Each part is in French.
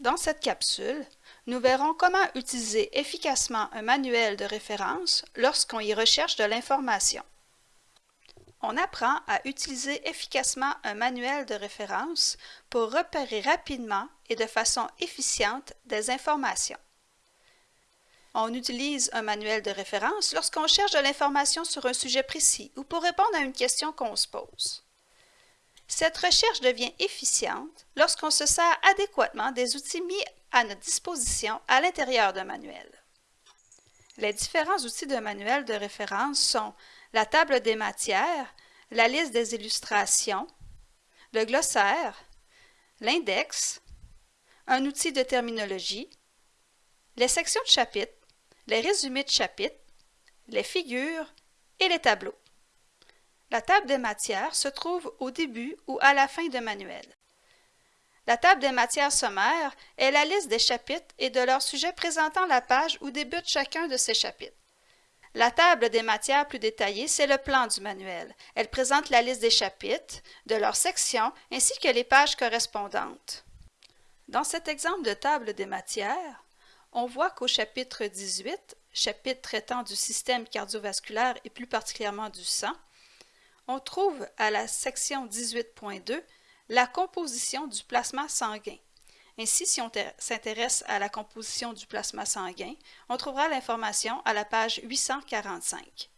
Dans cette capsule, nous verrons comment utiliser efficacement un manuel de référence lorsqu'on y recherche de l'information. On apprend à utiliser efficacement un manuel de référence pour repérer rapidement et de façon efficiente des informations. On utilise un manuel de référence lorsqu'on cherche de l'information sur un sujet précis ou pour répondre à une question qu'on se pose. Cette recherche devient efficiente lorsqu'on se sert adéquatement des outils mis à notre disposition à l'intérieur d'un manuel. Les différents outils d'un manuel de référence sont la table des matières, la liste des illustrations, le glossaire, l'index, un outil de terminologie, les sections de chapitres, les résumés de chapitres, les figures et les tableaux. La table des matières se trouve au début ou à la fin d'un manuel. La table des matières sommaires est la liste des chapitres et de leurs sujets présentant la page où débute chacun de ces chapitres. La table des matières plus détaillées, c'est le plan du manuel. Elle présente la liste des chapitres, de leurs sections, ainsi que les pages correspondantes. Dans cet exemple de table des matières, on voit qu'au chapitre 18, chapitre traitant du système cardiovasculaire et plus particulièrement du sang, on trouve à la section 18.2 la composition du plasma sanguin. Ainsi, si on s'intéresse à la composition du plasma sanguin, on trouvera l'information à la page 845.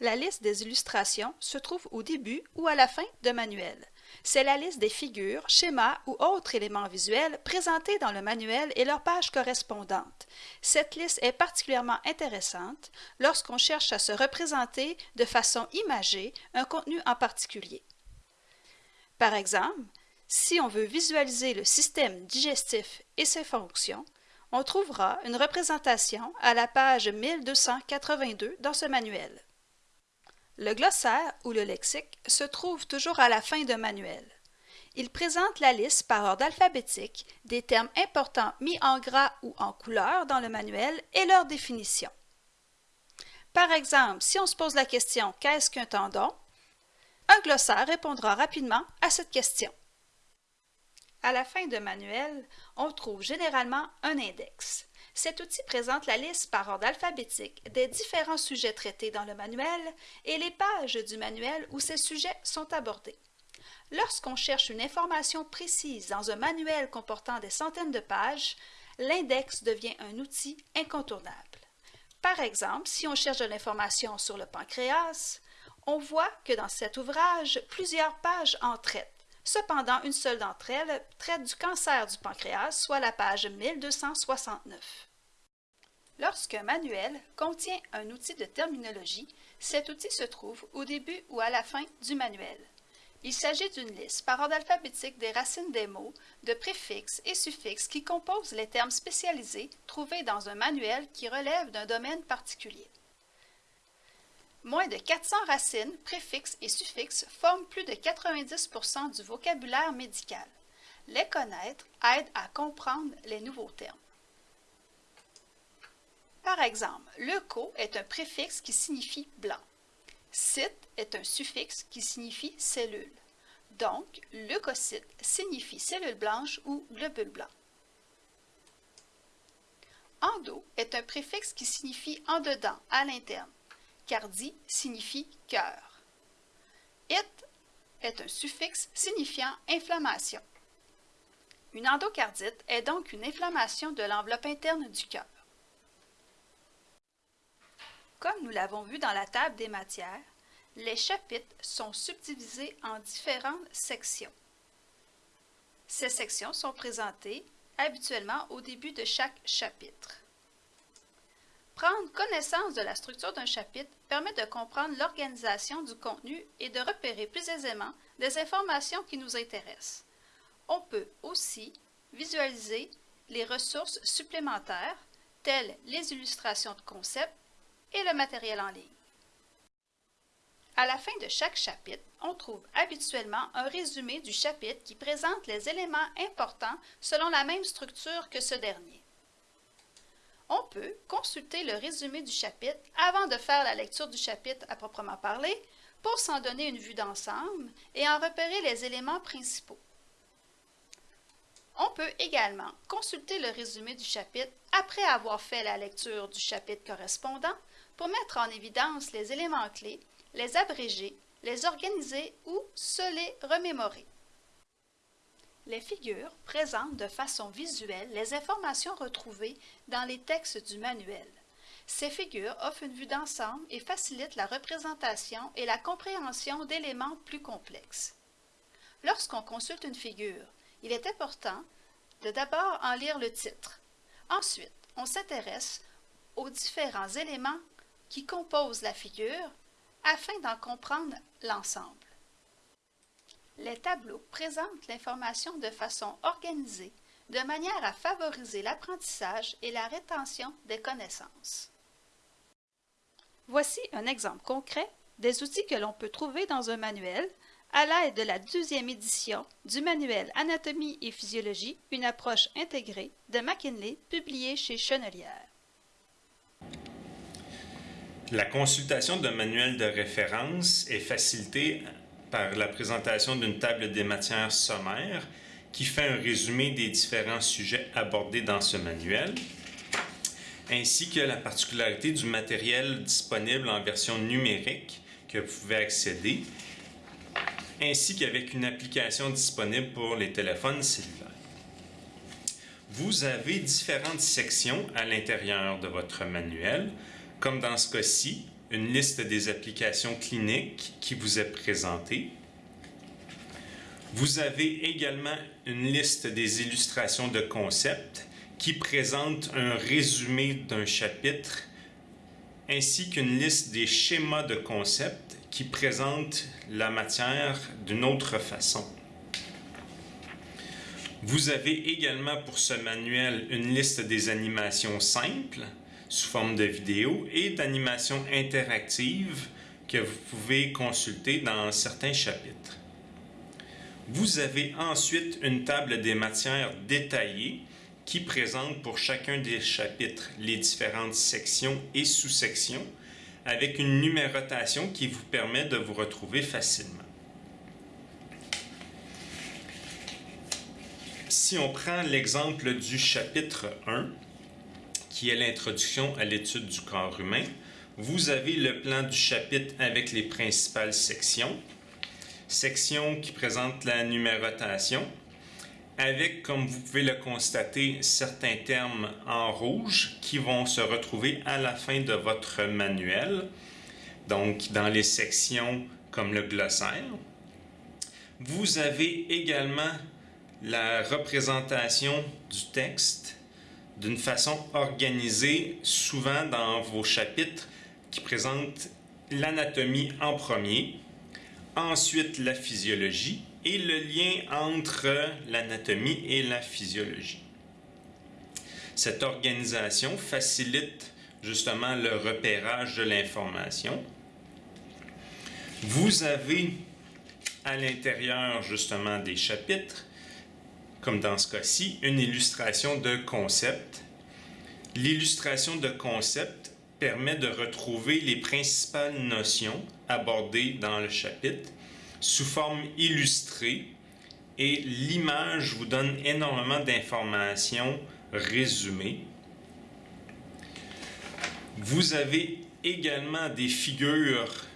La liste des illustrations se trouve au début ou à la fin de manuel. C'est la liste des figures, schémas ou autres éléments visuels présentés dans le manuel et leurs pages correspondantes. Cette liste est particulièrement intéressante lorsqu'on cherche à se représenter de façon imagée un contenu en particulier. Par exemple, si on veut visualiser le système digestif et ses fonctions, on trouvera une représentation à la page 1282 dans ce manuel. Le glossaire ou le lexique se trouve toujours à la fin d'un manuel. Il présente la liste par ordre alphabétique des termes importants mis en gras ou en couleur dans le manuel et leur définition. Par exemple, si on se pose la question « Qu'est-ce qu'un tendon ?», un glossaire répondra rapidement à cette question. À la fin d'un manuel, on trouve généralement un index. Cet outil présente la liste par ordre alphabétique des différents sujets traités dans le manuel et les pages du manuel où ces sujets sont abordés. Lorsqu'on cherche une information précise dans un manuel comportant des centaines de pages, l'index devient un outil incontournable. Par exemple, si on cherche de l'information sur le pancréas, on voit que dans cet ouvrage, plusieurs pages en traitent. Cependant, une seule d'entre elles traite du cancer du pancréas, soit la page 1269. Lorsqu'un manuel contient un outil de terminologie, cet outil se trouve au début ou à la fin du manuel. Il s'agit d'une liste par ordre alphabétique des racines des mots, de préfixes et suffixes qui composent les termes spécialisés trouvés dans un manuel qui relève d'un domaine particulier. Moins de 400 racines, préfixes et suffixes forment plus de 90% du vocabulaire médical. Les connaître aide à comprendre les nouveaux termes. Par exemple, leuco est un préfixe qui signifie blanc. Cyte est un suffixe qui signifie cellule. Donc, leucocyte signifie cellule blanche ou globule blanc. Endo est un préfixe qui signifie en dedans, à l'interne. Cardi signifie cœur. It est un suffixe signifiant inflammation. Une endocardite est donc une inflammation de l'enveloppe interne du cœur. Comme nous l'avons vu dans la table des matières, les chapitres sont subdivisés en différentes sections. Ces sections sont présentées habituellement au début de chaque chapitre. Prendre connaissance de la structure d'un chapitre permet de comprendre l'organisation du contenu et de repérer plus aisément des informations qui nous intéressent. On peut aussi visualiser les ressources supplémentaires, telles les illustrations de concepts et le matériel en ligne. À la fin de chaque chapitre, on trouve habituellement un résumé du chapitre qui présente les éléments importants selon la même structure que ce dernier. On peut consulter le résumé du chapitre avant de faire la lecture du chapitre à proprement parler pour s'en donner une vue d'ensemble et en repérer les éléments principaux. On peut également consulter le résumé du chapitre après avoir fait la lecture du chapitre correspondant pour mettre en évidence les éléments clés, les abréger, les organiser ou se les remémorer. Les figures présentent de façon visuelle les informations retrouvées dans les textes du manuel. Ces figures offrent une vue d'ensemble et facilitent la représentation et la compréhension d'éléments plus complexes. Lorsqu'on consulte une figure, il est important de d'abord en lire le titre. Ensuite, on s'intéresse aux différents éléments qui composent la figure afin d'en comprendre l'ensemble. Les tableaux présentent l'information de façon organisée, de manière à favoriser l'apprentissage et la rétention des connaissances. Voici un exemple concret des outils que l'on peut trouver dans un manuel à l'aide de la deuxième édition du manuel Anatomie et physiologie, une approche intégrée de McKinley, publié chez Chenelière. La consultation d'un manuel de référence est facilitée par la présentation d'une table des matières sommaires qui fait un résumé des différents sujets abordés dans ce manuel, ainsi que la particularité du matériel disponible en version numérique que vous pouvez accéder ainsi qu'avec une application disponible pour les téléphones cellulaires. Vous avez différentes sections à l'intérieur de votre manuel, comme dans ce cas-ci, une liste des applications cliniques qui vous est présentée. Vous avez également une liste des illustrations de concepts qui présente un résumé d'un chapitre ainsi qu'une liste des schémas de concepts qui présente la matière d'une autre façon. Vous avez également pour ce manuel une liste des animations simples sous forme de vidéo et d'animations interactives que vous pouvez consulter dans certains chapitres. Vous avez ensuite une table des matières détaillées qui présente pour chacun des chapitres les différentes sections et sous-sections avec une numérotation qui vous permet de vous retrouver facilement. Si on prend l'exemple du chapitre 1, qui est l'introduction à l'étude du corps humain, vous avez le plan du chapitre avec les principales sections, section qui présente la numérotation, avec, comme vous pouvez le constater, certains termes en rouge qui vont se retrouver à la fin de votre manuel, donc dans les sections comme le glossaire. Vous avez également la représentation du texte d'une façon organisée, souvent dans vos chapitres qui présentent l'anatomie en premier, ensuite la physiologie, et le lien entre l'anatomie et la physiologie. Cette organisation facilite justement le repérage de l'information. Vous avez à l'intérieur justement des chapitres, comme dans ce cas-ci, une illustration de concept. L'illustration de concept permet de retrouver les principales notions abordées dans le chapitre sous forme illustrée et l'image vous donne énormément d'informations résumées. Vous avez également des figures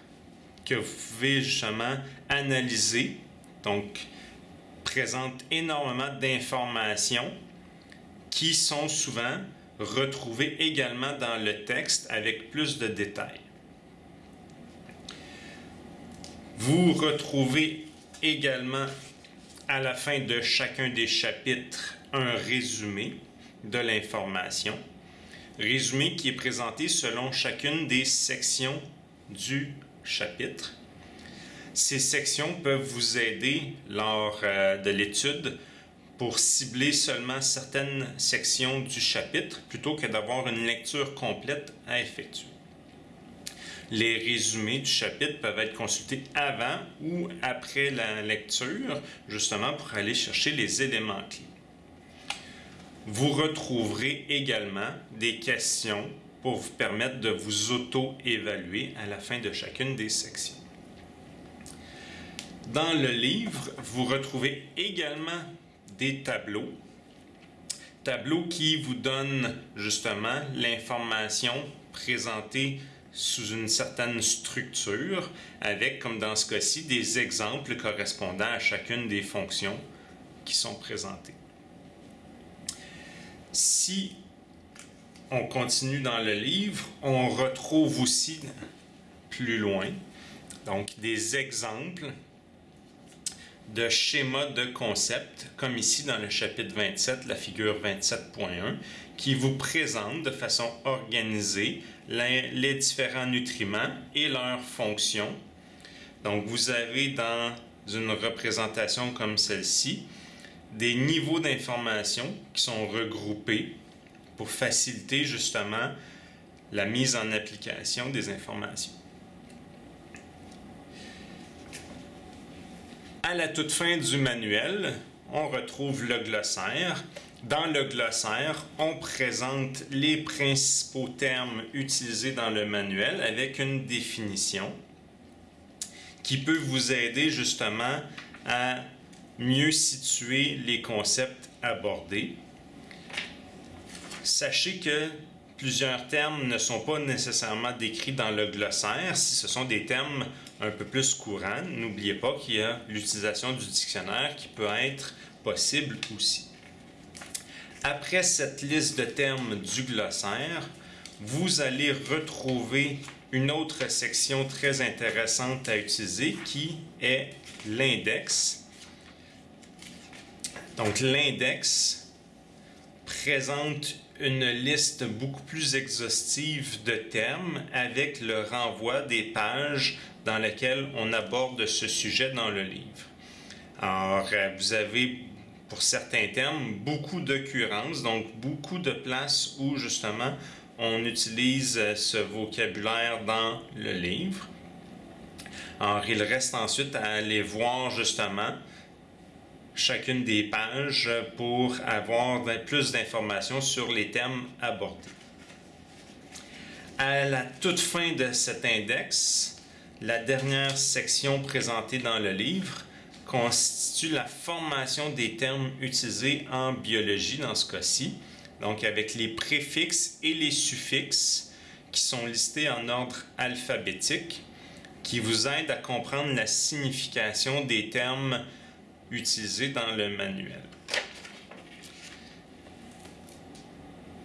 que vous pouvez justement analyser, donc présentent énormément d'informations qui sont souvent retrouvées également dans le texte avec plus de détails. Vous retrouvez également à la fin de chacun des chapitres un résumé de l'information. Résumé qui est présenté selon chacune des sections du chapitre. Ces sections peuvent vous aider lors euh, de l'étude pour cibler seulement certaines sections du chapitre plutôt que d'avoir une lecture complète à effectuer. Les résumés du chapitre peuvent être consultés avant ou après la lecture, justement pour aller chercher les éléments clés. Vous retrouverez également des questions pour vous permettre de vous auto-évaluer à la fin de chacune des sections. Dans le livre, vous retrouvez également des tableaux tableau qui vous donne justement l'information présentée sous une certaine structure avec, comme dans ce cas-ci, des exemples correspondant à chacune des fonctions qui sont présentées. Si on continue dans le livre, on retrouve aussi plus loin donc des exemples de schémas de concept, comme ici dans le chapitre 27, la figure 27.1, qui vous présente de façon organisée les, différents nutriments et leurs fonctions. Donc vous avez dans une représentation comme celle-ci des niveaux d'information qui sont regroupés pour faciliter justement la mise en application des informations. À la toute fin du manuel, on retrouve le glossaire. Dans le glossaire, on présente les principaux termes utilisés dans le manuel avec une définition qui peut vous aider justement à mieux situer les concepts abordés. Sachez que plusieurs termes ne sont pas nécessairement décrits dans le glossaire. Si ce sont des termes un peu plus courants, n'oubliez pas qu'il y a l'utilisation du dictionnaire qui peut être possible aussi. Après cette liste de termes du glossaire, vous allez retrouver une autre section très intéressante à utiliser qui est l'index. Donc l'index présente une liste beaucoup plus exhaustive de termes avec le renvoi des pages dans lesquelles on aborde ce sujet dans le livre. Alors, euh, vous avez pour certains termes beaucoup d'occurrences, donc beaucoup de places où justement on utilise euh, ce vocabulaire dans le livre. Alors, il reste ensuite à aller voir justement chacune des pages pour avoir plus d'informations sur les thèmes abordés. À la toute fin de cet index, la dernière section présentée dans le livre constitue la formation des termes utilisés en biologie dans ce cas-ci, donc avec les préfixes et les suffixes qui sont listés en ordre alphabétique, qui vous aident à comprendre la signification des termes utilisés dans le manuel.